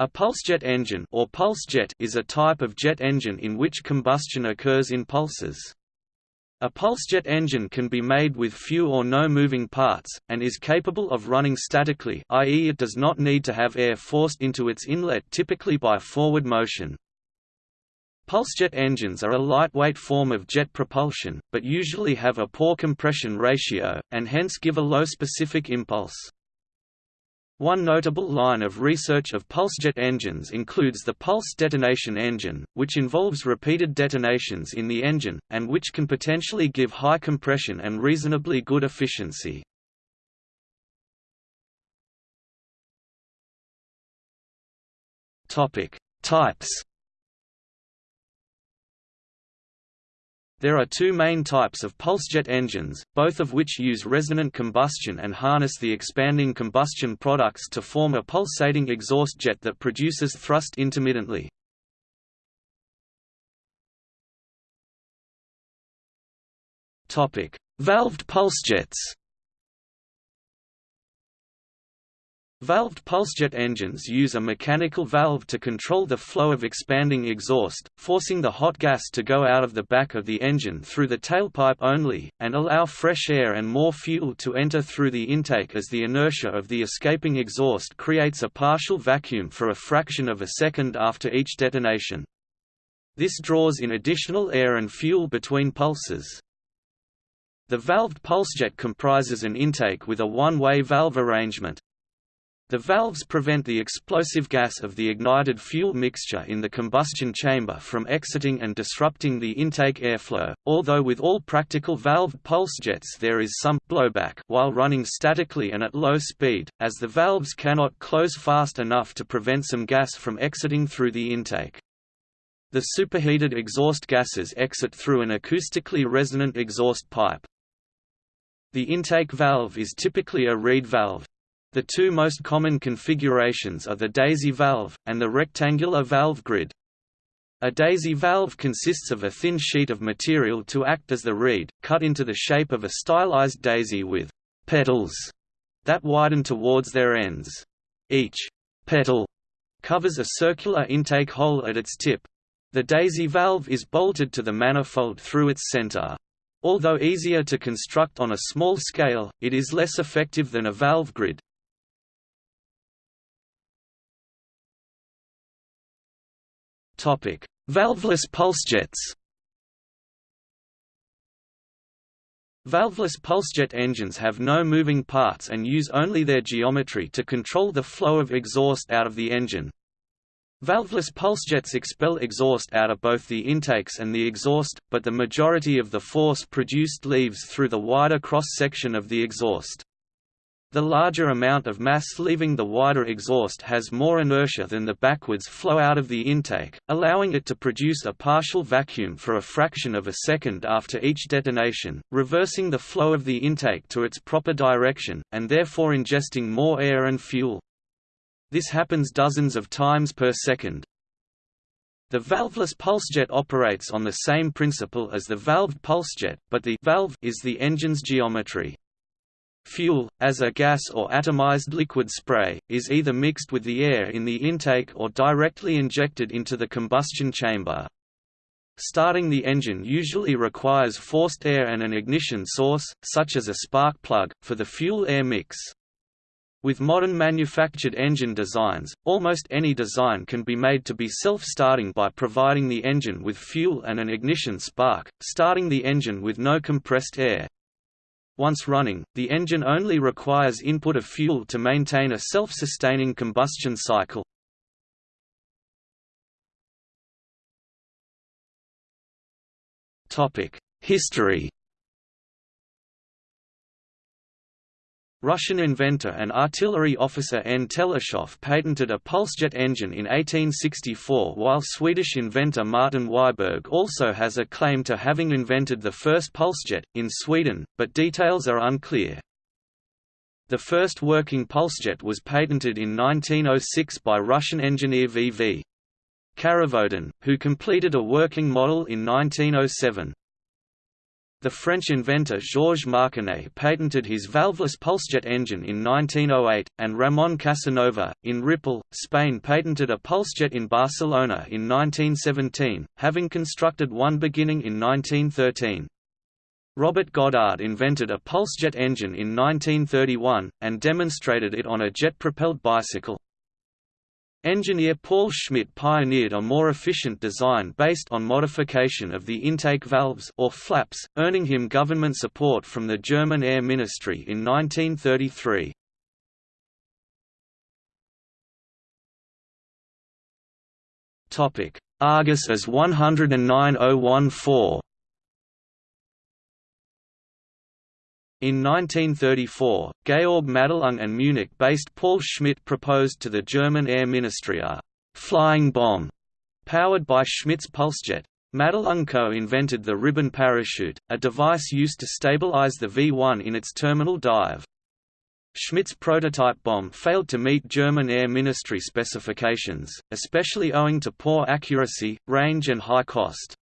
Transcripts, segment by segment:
A pulsejet engine or pulse jet is a type of jet engine in which combustion occurs in pulses. A pulsejet engine can be made with few or no moving parts, and is capable of running statically i.e. it does not need to have air forced into its inlet typically by forward motion. Pulsejet engines are a lightweight form of jet propulsion, but usually have a poor compression ratio, and hence give a low specific impulse. One notable line of research of pulsejet engines includes the pulse detonation engine, which involves repeated detonations in the engine, and which can potentially give high compression and reasonably good efficiency. Types There are two main types of pulsejet engines, both of which use resonant combustion and harness the expanding combustion products to form a pulsating exhaust jet that produces thrust intermittently. Valved pulsejets Valved pulsejet engines use a mechanical valve to control the flow of expanding exhaust, forcing the hot gas to go out of the back of the engine through the tailpipe only, and allow fresh air and more fuel to enter through the intake as the inertia of the escaping exhaust creates a partial vacuum for a fraction of a second after each detonation. This draws in additional air and fuel between pulses. The valved pulsejet comprises an intake with a one-way valve arrangement, the valves prevent the explosive gas of the ignited fuel mixture in the combustion chamber from exiting and disrupting the intake airflow, although with all practical valved pulse jets there is some blowback while running statically and at low speed, as the valves cannot close fast enough to prevent some gas from exiting through the intake. The superheated exhaust gases exit through an acoustically resonant exhaust pipe. The intake valve is typically a reed valve, the two most common configurations are the daisy valve, and the rectangular valve grid. A daisy valve consists of a thin sheet of material to act as the reed, cut into the shape of a stylized daisy with «petals» that widen towards their ends. Each «petal» covers a circular intake hole at its tip. The daisy valve is bolted to the manifold through its center. Although easier to construct on a small scale, it is less effective than a valve grid, Topic: Valveless pulsejets. Valveless pulsejet engines have no moving parts and use only their geometry to control the flow of exhaust out of the engine. Valveless pulsejets expel exhaust out of both the intakes and the exhaust, but the majority of the force produced leaves through the wider cross-section of the exhaust. The larger amount of mass leaving the wider exhaust has more inertia than the backwards flow out of the intake, allowing it to produce a partial vacuum for a fraction of a second after each detonation, reversing the flow of the intake to its proper direction, and therefore ingesting more air and fuel. This happens dozens of times per second. The valveless pulsejet operates on the same principle as the valved pulsejet, but the valve is the engine's geometry. Fuel, as a gas or atomized liquid spray, is either mixed with the air in the intake or directly injected into the combustion chamber. Starting the engine usually requires forced air and an ignition source, such as a spark plug, for the fuel-air mix. With modern manufactured engine designs, almost any design can be made to be self-starting by providing the engine with fuel and an ignition spark, starting the engine with no compressed air, once running, the engine only requires input of fuel to maintain a self-sustaining combustion cycle. History Russian inventor and artillery officer N. Teleshov patented a pulsejet engine in 1864 while Swedish inventor Martin Wiberg also has a claim to having invented the first pulsejet, in Sweden, but details are unclear. The first working pulsejet was patented in 1906 by Russian engineer V. V. Karavodin, who completed a working model in 1907. The French inventor Georges Marconnet patented his valveless pulsejet engine in 1908, and Ramon Casanova, in Ripoll, Spain patented a pulsejet in Barcelona in 1917, having constructed one beginning in 1913. Robert Goddard invented a pulsejet engine in 1931, and demonstrated it on a jet-propelled bicycle. Engineer Paul Schmidt pioneered a more efficient design based on modification of the intake valves or flaps, earning him government support from the German Air Ministry in 1933. Topic: Argus as 109014 In 1934, Georg Madelung and Munich-based Paul Schmidt proposed to the German Air Ministry a «flying bomb» powered by Schmidt's pulsejet. Madelung co-invented the ribbon parachute, a device used to stabilize the V-1 in its terminal dive. Schmidt's prototype bomb failed to meet German Air Ministry specifications, especially owing to poor accuracy, range and high cost.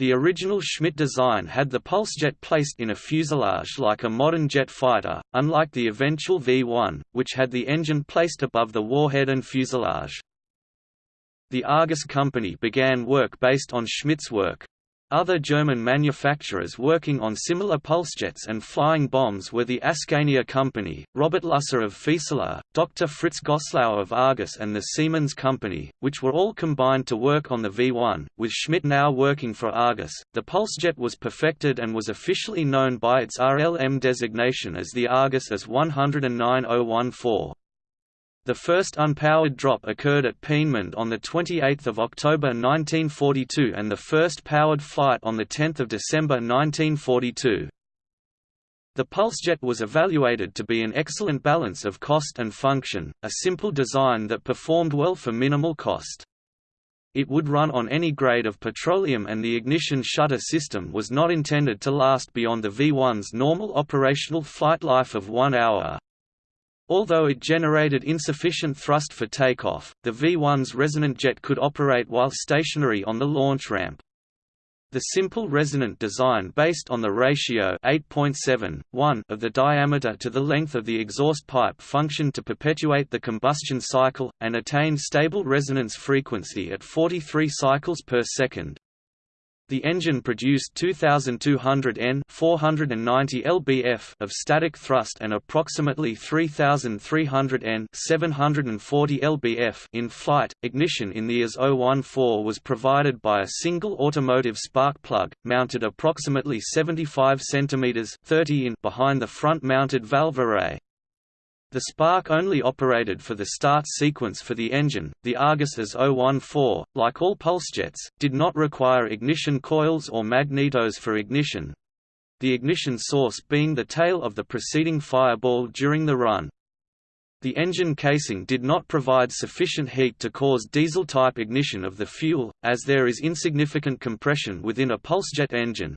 The original Schmidt design had the pulsejet placed in a fuselage like a modern jet fighter, unlike the eventual V-1, which had the engine placed above the warhead and fuselage. The Argus company began work based on Schmidt's work, other German manufacturers working on similar pulsejets and flying bombs were the Askania Company, Robert Lusser of Fieseler, Dr. Fritz Goslau of Argus and the Siemens Company, which were all combined to work on the V1, with Schmidt now working for Argus. The pulsejet was perfected and was officially known by its RLM designation as the Argus as 109014. The first unpowered drop occurred at Peenemünde on 28 October 1942 and the first powered flight on 10 December 1942. The Pulsejet was evaluated to be an excellent balance of cost and function, a simple design that performed well for minimal cost. It would run on any grade of petroleum and the ignition shutter system was not intended to last beyond the V-1's normal operational flight life of one hour. Although it generated insufficient thrust for takeoff, the V-1's resonant jet could operate while stationary on the launch ramp. The simple resonant design based on the ratio 8.7, of the diameter to the length of the exhaust pipe functioned to perpetuate the combustion cycle, and attain stable resonance frequency at 43 cycles per second. The engine produced 2200 N 490 lbf of static thrust and approximately 3300 N 740 lbf in flight. Ignition in the AS-014 was provided by a single automotive spark plug, mounted approximately 75 cm 30 in behind the front-mounted valve array. The spark only operated for the start sequence for the engine. The Argus AS-014, like all pulsejets, did not require ignition coils or magnetos for ignition. The ignition source being the tail of the preceding fireball during the run. The engine casing did not provide sufficient heat to cause diesel-type ignition of the fuel, as there is insignificant compression within a pulsejet engine.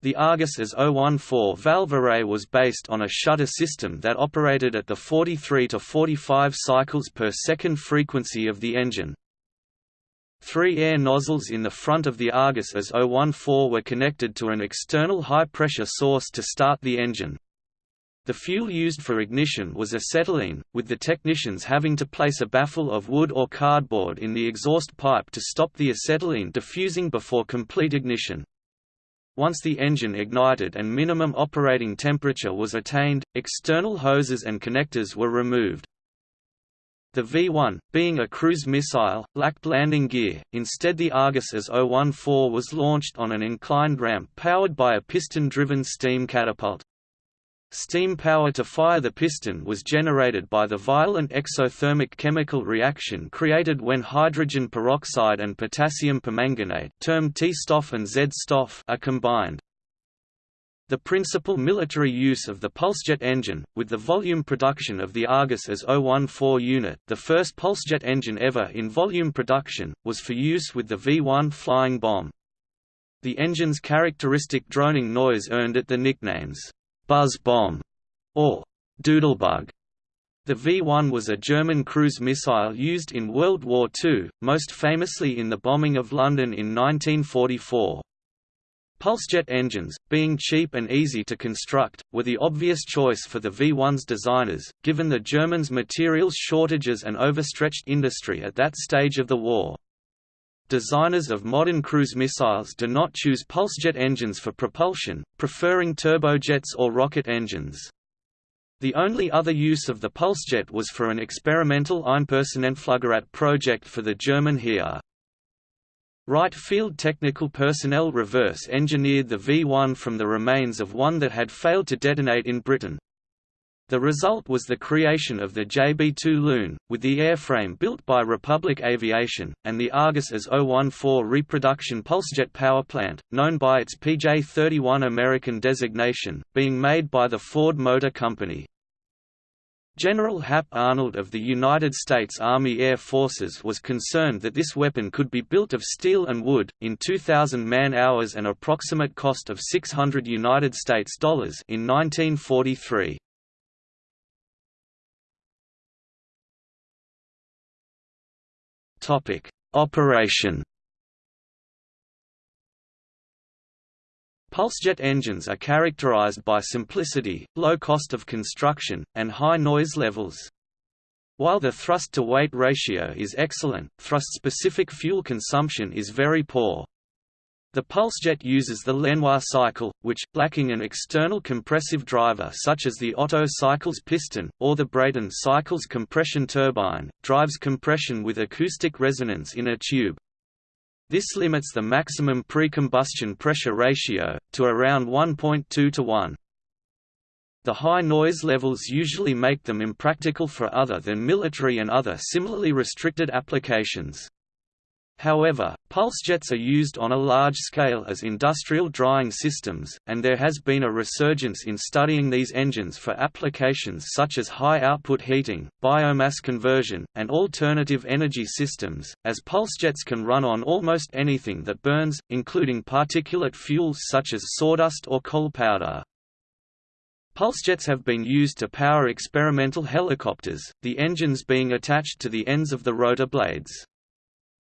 The Argus AS-014 valve array was based on a shutter system that operated at the 43 to 45 cycles per second frequency of the engine. Three air nozzles in the front of the Argus AS-014 were connected to an external high-pressure source to start the engine. The fuel used for ignition was acetylene, with the technicians having to place a baffle of wood or cardboard in the exhaust pipe to stop the acetylene diffusing before complete ignition. Once the engine ignited and minimum operating temperature was attained, external hoses and connectors were removed. The V-1, being a cruise missile, lacked landing gear, instead the Argus AS-014 was launched on an inclined ramp powered by a piston-driven steam catapult. Steam power to fire the piston was generated by the violent exothermic chemical reaction created when hydrogen peroxide and potassium permanganate termed T-Stoff and Z-Stoff are combined. The principal military use of the pulsejet engine, with the volume production of the Argus AS-014 unit the first pulsejet engine ever in volume production, was for use with the V-1 flying bomb. The engine's characteristic droning noise earned it the nicknames Buzz Bomb, or Doodlebug. The V-1 was a German cruise missile used in World War II, most famously in the bombing of London in 1944. Pulsejet engines, being cheap and easy to construct, were the obvious choice for the V-1's designers, given the Germans' materials shortages and overstretched industry at that stage of the war. Designers of modern cruise missiles do not choose pulsejet engines for propulsion, preferring turbojets or rocket engines. The only other use of the pulsejet was for an experimental Einpersonenfluggerät project for the German Heer. Wright Field Technical personnel reverse-engineered the V-1 from the remains of one that had failed to detonate in Britain. The result was the creation of the JB-2 Loon, with the airframe built by Republic Aviation, and the Argus as 014 reproduction pulsejet power plant, known by its PJ-31 American designation, being made by the Ford Motor Company. General Hap Arnold of the United States Army Air Forces was concerned that this weapon could be built of steel and wood, in 2,000 man-hours and approximate cost of 600 United States dollars in 1943. Operation Pulsejet engines are characterized by simplicity, low cost of construction, and high noise levels. While the thrust-to-weight ratio is excellent, thrust-specific fuel consumption is very poor. The Pulsejet uses the Lenoir cycle, which, lacking an external compressive driver such as the Otto cycle's piston, or the Brayton cycle's compression turbine, drives compression with acoustic resonance in a tube. This limits the maximum pre-combustion pressure ratio, to around 1.2 to 1. The high noise levels usually make them impractical for other than military and other similarly restricted applications. However, pulse jets are used on a large scale as industrial drying systems, and there has been a resurgence in studying these engines for applications such as high-output heating, biomass conversion, and alternative energy systems, as pulse jets can run on almost anything that burns, including particulate fuels such as sawdust or coal powder. Pulsejets have been used to power experimental helicopters, the engines being attached to the ends of the rotor blades.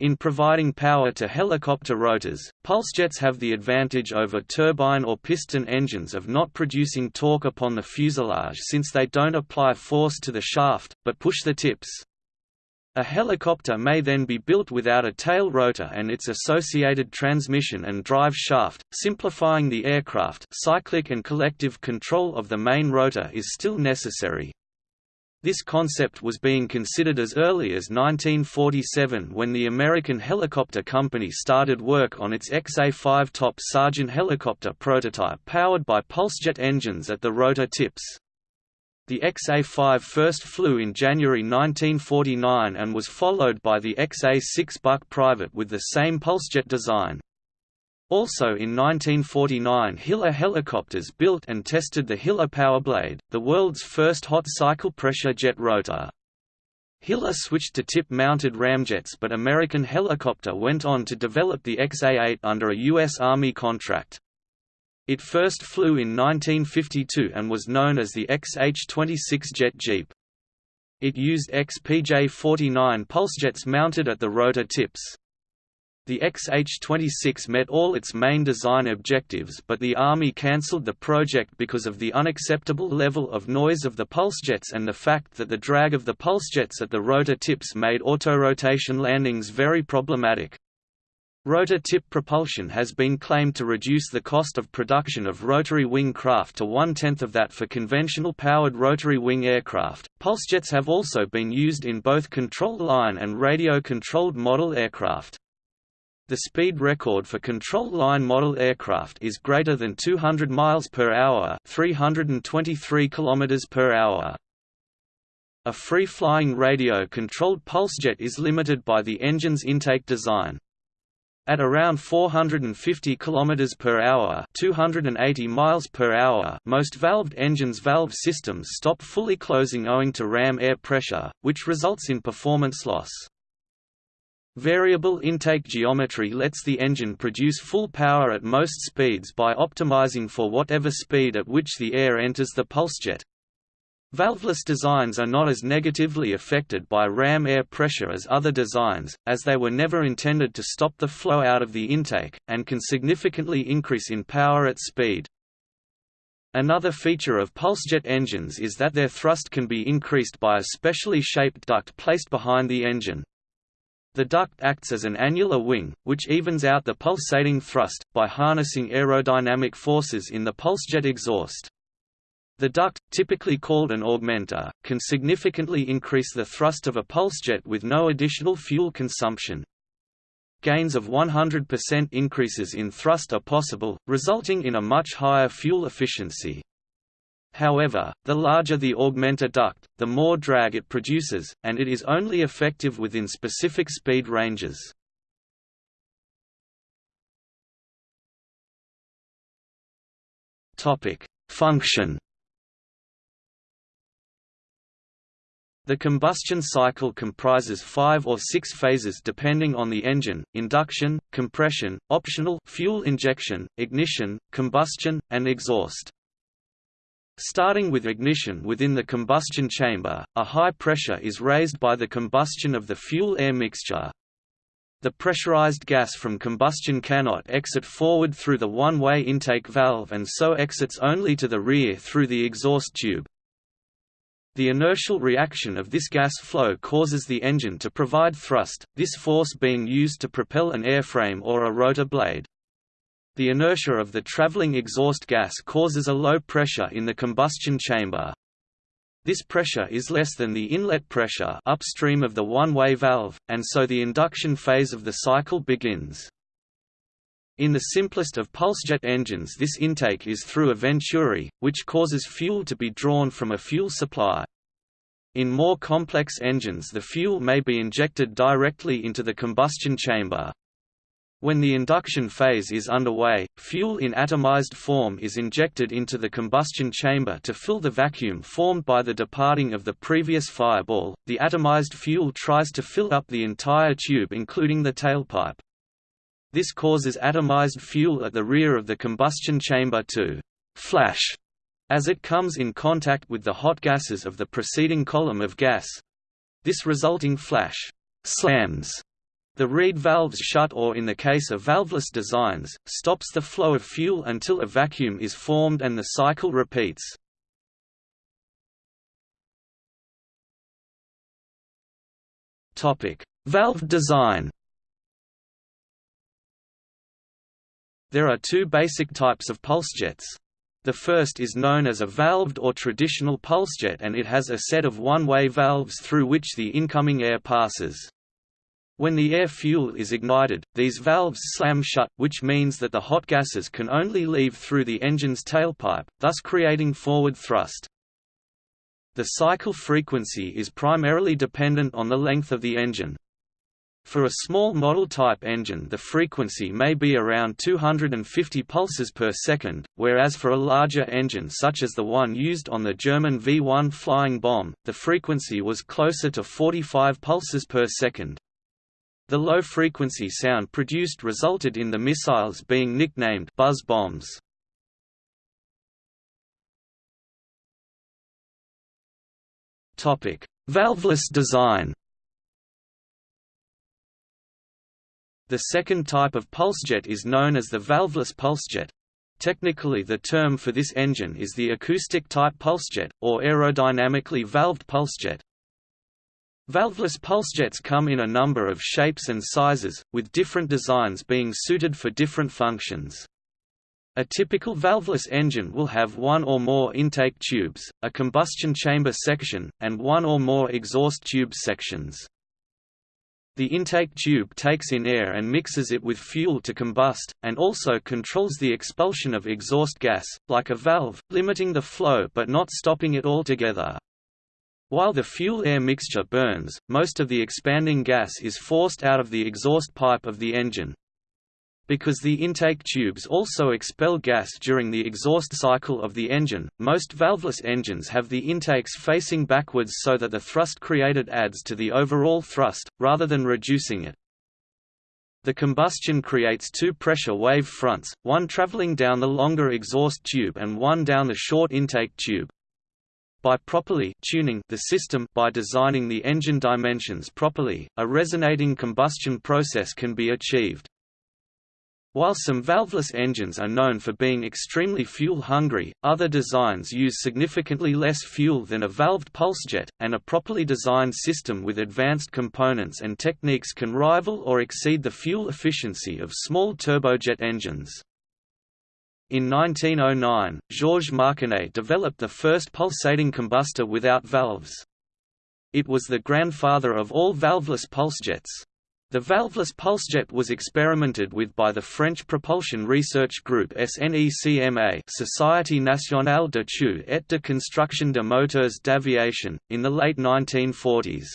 In providing power to helicopter rotors, pulsejets have the advantage over turbine or piston engines of not producing torque upon the fuselage since they don't apply force to the shaft, but push the tips. A helicopter may then be built without a tail rotor and its associated transmission and drive shaft, simplifying the aircraft cyclic and collective control of the main rotor is still necessary. This concept was being considered as early as 1947 when the American Helicopter Company started work on its XA-5 Top Sergeant helicopter prototype powered by pulsejet engines at the rotor tips. The XA-5 first flew in January 1949 and was followed by the XA-6 Buck Private with the same pulsejet design. Also in 1949 Hiller helicopters built and tested the Hiller Powerblade, the world's first hot cycle pressure jet rotor. Hiller switched to tip-mounted ramjets but American Helicopter went on to develop the XA-8 under a U.S. Army contract. It first flew in 1952 and was known as the XH-26 jet jeep. It used XPJ-49 pulsejets mounted at the rotor tips. The XH-26 met all its main design objectives but the Army cancelled the project because of the unacceptable level of noise of the pulsejets and the fact that the drag of the pulsejets at the rotor tips made autorotation landings very problematic. Rotor tip propulsion has been claimed to reduce the cost of production of rotary wing craft to one-tenth of that for conventional powered rotary wing aircraft. Pulsejets have also been used in both control line and radio-controlled model aircraft. The speed record for control line model aircraft is greater than 200 miles per hour, 323 kilometers per hour. A free-flying radio-controlled pulsejet is limited by the engine's intake design. At around 450 km per hour, 280 miles per hour, most valved engines' valve systems stop fully closing owing to ram air pressure, which results in performance loss. Variable intake geometry lets the engine produce full power at most speeds by optimizing for whatever speed at which the air enters the pulsejet. Valveless designs are not as negatively affected by ram air pressure as other designs, as they were never intended to stop the flow out of the intake, and can significantly increase in power at speed. Another feature of pulsejet engines is that their thrust can be increased by a specially shaped duct placed behind the engine. The duct acts as an annular wing, which evens out the pulsating thrust, by harnessing aerodynamic forces in the pulsejet exhaust. The duct, typically called an augmenter, can significantly increase the thrust of a pulsejet with no additional fuel consumption. Gains of 100% increases in thrust are possible, resulting in a much higher fuel efficiency. However, the larger the augmenter duct, the more drag it produces, and it is only effective within specific speed ranges. Function The combustion cycle comprises five or six phases depending on the engine, induction, compression, optional fuel injection, ignition, combustion, and exhaust. Starting with ignition within the combustion chamber, a high pressure is raised by the combustion of the fuel-air mixture. The pressurized gas from combustion cannot exit forward through the one-way intake valve and so exits only to the rear through the exhaust tube. The inertial reaction of this gas flow causes the engine to provide thrust, this force being used to propel an airframe or a rotor blade. The inertia of the traveling exhaust gas causes a low pressure in the combustion chamber. This pressure is less than the inlet pressure upstream of the one-way valve, and so the induction phase of the cycle begins. In the simplest of pulsejet engines this intake is through a venturi, which causes fuel to be drawn from a fuel supply. In more complex engines the fuel may be injected directly into the combustion chamber. When the induction phase is underway, fuel in atomized form is injected into the combustion chamber to fill the vacuum formed by the departing of the previous fireball. The atomized fuel tries to fill up the entire tube including the tailpipe. This causes atomized fuel at the rear of the combustion chamber to «flash» as it comes in contact with the hot gases of the preceding column of gas. This resulting flash «slams» the reed valves shut or in the case of valveless designs, stops the flow of fuel until a vacuum is formed and the cycle repeats. Valve design There are two basic types of pulsejets. The first is known as a valved or traditional pulsejet and it has a set of one-way valves through which the incoming air passes. When the air fuel is ignited, these valves slam shut, which means that the hot gases can only leave through the engine's tailpipe, thus creating forward thrust. The cycle frequency is primarily dependent on the length of the engine. For a small model-type engine the frequency may be around 250 pulses per second, whereas for a larger engine such as the one used on the German V-1 flying bomb, the frequency was closer to 45 pulses per second. The low-frequency sound produced resulted in the missiles being nicknamed buzz bombs. Topic: Valveless design The second type of pulsejet is known as the valveless pulsejet. Technically the term for this engine is the acoustic-type pulsejet, or aerodynamically valved pulsejet. Valveless pulsejets come in a number of shapes and sizes, with different designs being suited for different functions. A typical valveless engine will have one or more intake tubes, a combustion chamber section, and one or more exhaust tube sections. The intake tube takes in air and mixes it with fuel to combust, and also controls the expulsion of exhaust gas, like a valve, limiting the flow but not stopping it altogether. While the fuel-air mixture burns, most of the expanding gas is forced out of the exhaust pipe of the engine. Because the intake tubes also expel gas during the exhaust cycle of the engine, most valveless engines have the intakes facing backwards so that the thrust created adds to the overall thrust, rather than reducing it. The combustion creates two pressure wave fronts, one traveling down the longer exhaust tube and one down the short intake tube. By properly tuning the system by designing the engine dimensions properly, a resonating combustion process can be achieved. While some valveless engines are known for being extremely fuel-hungry, other designs use significantly less fuel than a valved pulsejet, and a properly designed system with advanced components and techniques can rival or exceed the fuel efficiency of small turbojet engines. In 1909, Georges Marconnet developed the first pulsating combustor without valves. It was the grandfather of all valveless pulsejets. The valveless pulsejet was experimented with by the French propulsion research group SNECMA Société nationale d'études et de construction de moteurs d'aviation, in the late 1940s.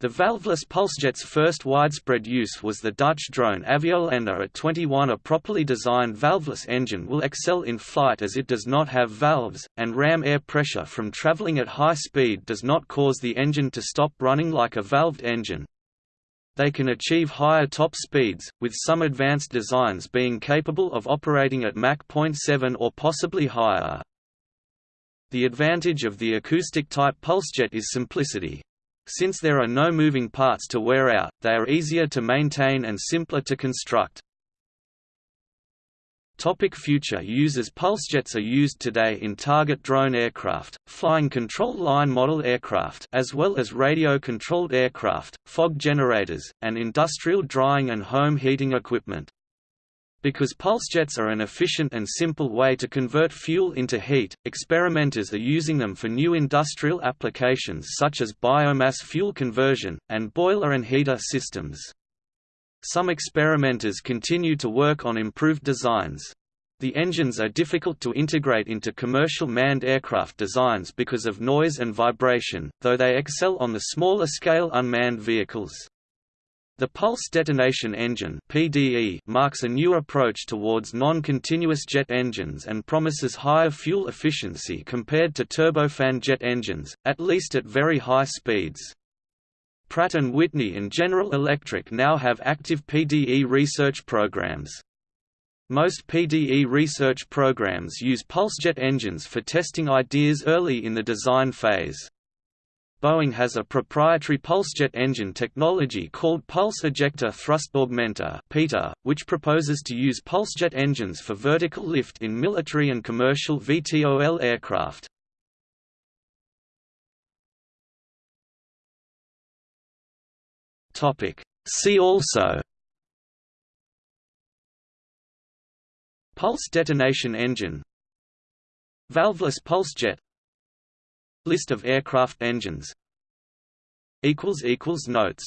The valveless pulsejet's first widespread use was the Dutch drone Aviolanda AT-21 A properly designed valveless engine will excel in flight as it does not have valves, and ram air pressure from traveling at high speed does not cause the engine to stop running like a valved engine, they can achieve higher top speeds, with some advanced designs being capable of operating at Mach 0.7 or possibly higher. The advantage of the acoustic-type pulsejet is simplicity. Since there are no moving parts to wear out, they are easier to maintain and simpler to construct. Topic future uses Pulsejets are used today in target drone aircraft, flying control line model aircraft as well as radio-controlled aircraft, fog generators, and industrial drying and home heating equipment. Because pulsejets are an efficient and simple way to convert fuel into heat, experimenters are using them for new industrial applications such as biomass fuel conversion, and boiler and heater systems. Some experimenters continue to work on improved designs. The engines are difficult to integrate into commercial manned aircraft designs because of noise and vibration, though they excel on the smaller-scale unmanned vehicles. The Pulse Detonation Engine (PDE) marks a new approach towards non-continuous jet engines and promises higher fuel efficiency compared to turbofan jet engines, at least at very high speeds. Pratt & Whitney and General Electric now have active PDE research programs. Most PDE research programs use pulsejet engines for testing ideas early in the design phase. Boeing has a proprietary pulsejet engine technology called Pulse Ejector Thrust Augmenter which proposes to use pulsejet engines for vertical lift in military and commercial VTOL aircraft. Topic. See also Pulse detonation engine Valveless pulsejet List of aircraft engines. Notes